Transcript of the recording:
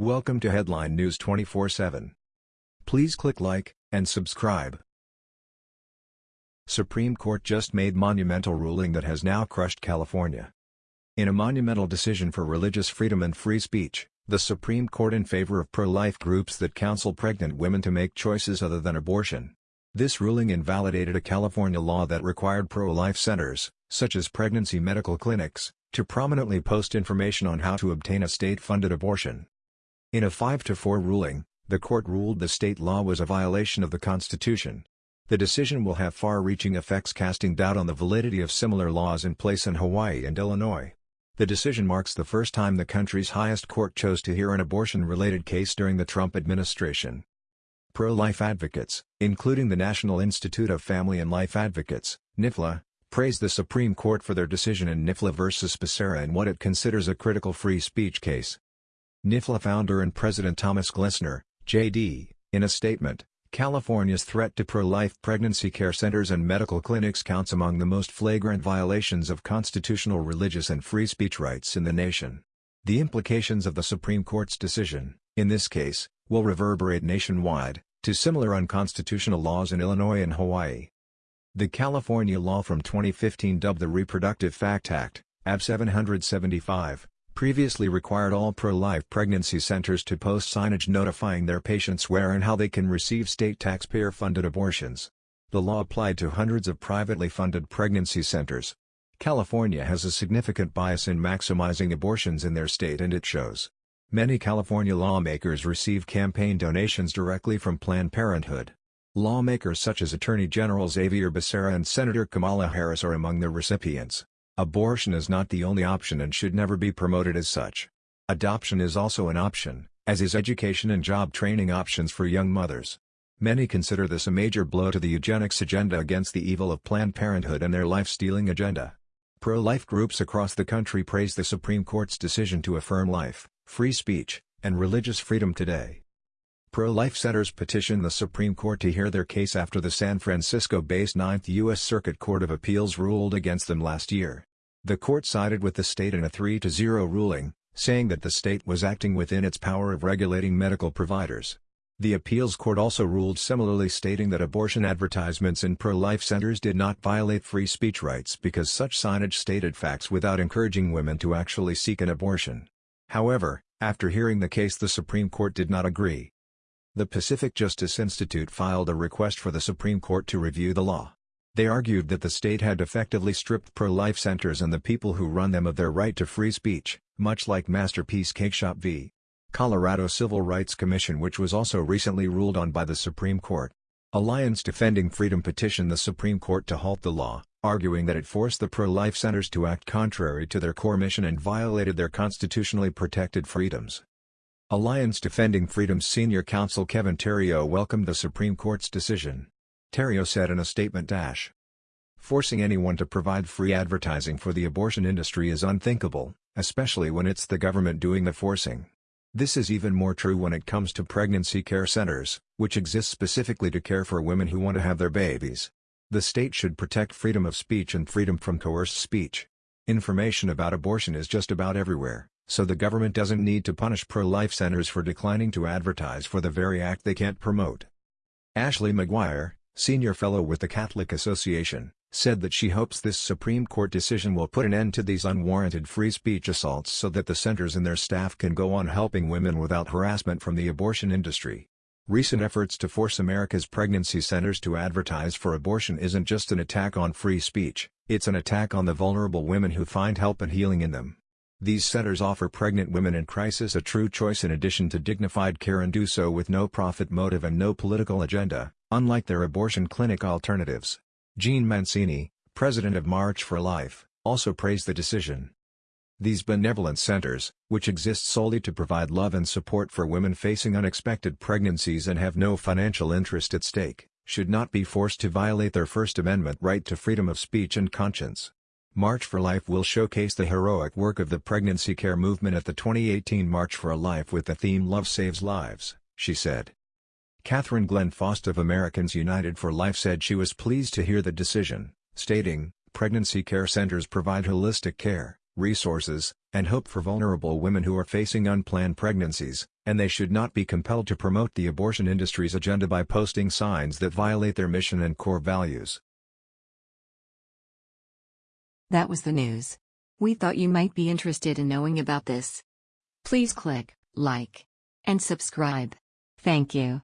Welcome to Headline News 24/7. Please click like and subscribe. Supreme Court just made monumental ruling that has now crushed California. In a monumental decision for religious freedom and free speech, the Supreme Court in favor of pro-life groups that counsel pregnant women to make choices other than abortion. This ruling invalidated a California law that required pro-life centers, such as pregnancy medical clinics, to prominently post information on how to obtain a state-funded abortion. In a 5-4 ruling, the court ruled the state law was a violation of the Constitution. The decision will have far-reaching effects casting doubt on the validity of similar laws in place in Hawaii and Illinois. The decision marks the first time the country's highest court chose to hear an abortion-related case during the Trump administration. Pro-life advocates, including the National Institute of Family and Life Advocates, NIFLA, praised the Supreme Court for their decision in NIFLA v. Becerra in what it considers a critical free speech case. NIFLA founder and President Thomas Glessner, J.D., in a statement, California's threat to pro-life pregnancy care centers and medical clinics counts among the most flagrant violations of constitutional religious and free speech rights in the nation. The implications of the Supreme Court's decision, in this case, will reverberate nationwide, to similar unconstitutional laws in Illinois and Hawaii. The California law from 2015 dubbed the Reproductive Fact Act, AB 775, previously required all pro-life pregnancy centers to post signage notifying their patients where and how they can receive state taxpayer-funded abortions. The law applied to hundreds of privately funded pregnancy centers. California has a significant bias in maximizing abortions in their state and it shows. Many California lawmakers receive campaign donations directly from Planned Parenthood. Lawmakers such as Attorney General Xavier Becerra and Senator Kamala Harris are among the recipients. Abortion is not the only option and should never be promoted as such. Adoption is also an option, as is education and job training options for young mothers. Many consider this a major blow to the eugenics agenda against the evil of Planned Parenthood and their life-stealing agenda. Pro-life groups across the country praise the Supreme Court's decision to affirm life, free speech, and religious freedom today. Pro-life centers petitioned the Supreme Court to hear their case after the San Francisco-based Ninth U.S. Circuit Court of Appeals ruled against them last year. The court sided with the state in a 3-0 ruling, saying that the state was acting within its power of regulating medical providers. The appeals court also ruled similarly stating that abortion advertisements in pro-life centers did not violate free speech rights because such signage stated facts without encouraging women to actually seek an abortion. However, after hearing the case the Supreme Court did not agree. The Pacific Justice Institute filed a request for the Supreme Court to review the law. They argued that the state had effectively stripped pro-life centers and the people who run them of their right to free speech, much like Masterpiece Cakeshop v. Colorado Civil Rights Commission which was also recently ruled on by the Supreme Court. Alliance Defending Freedom petitioned the Supreme Court to halt the law, arguing that it forced the pro-life centers to act contrary to their core mission and violated their constitutionally protected freedoms. Alliance Defending Freedom's senior counsel Kevin Theriault welcomed the Supreme Court's decision. Theriault said in a statement dash. Forcing anyone to provide free advertising for the abortion industry is unthinkable, especially when it's the government doing the forcing. This is even more true when it comes to pregnancy care centers, which exist specifically to care for women who want to have their babies. The state should protect freedom of speech and freedom from coerced speech. Information about abortion is just about everywhere. So the government doesn't need to punish pro-life centers for declining to advertise for the very act they can't promote. Ashley McGuire, senior fellow with the Catholic Association, said that she hopes this Supreme Court decision will put an end to these unwarranted free speech assaults so that the centers and their staff can go on helping women without harassment from the abortion industry. Recent efforts to force America's pregnancy centers to advertise for abortion isn't just an attack on free speech, it's an attack on the vulnerable women who find help and healing in them. These centers offer pregnant women in crisis a true choice in addition to dignified care and do so with no profit motive and no political agenda, unlike their abortion clinic alternatives. Jeanne Mancini, president of March for Life, also praised the decision. These benevolent centers, which exist solely to provide love and support for women facing unexpected pregnancies and have no financial interest at stake, should not be forced to violate their First Amendment right to freedom of speech and conscience. March for Life will showcase the heroic work of the pregnancy care movement at the 2018 March for a Life with the theme Love Saves Lives, she said. Catherine Glenn Foster of Americans United for Life said she was pleased to hear the decision, stating, Pregnancy care centers provide holistic care, resources, and hope for vulnerable women who are facing unplanned pregnancies, and they should not be compelled to promote the abortion industry's agenda by posting signs that violate their mission and core values. That was the news. We thought you might be interested in knowing about this. Please click like and subscribe. Thank you.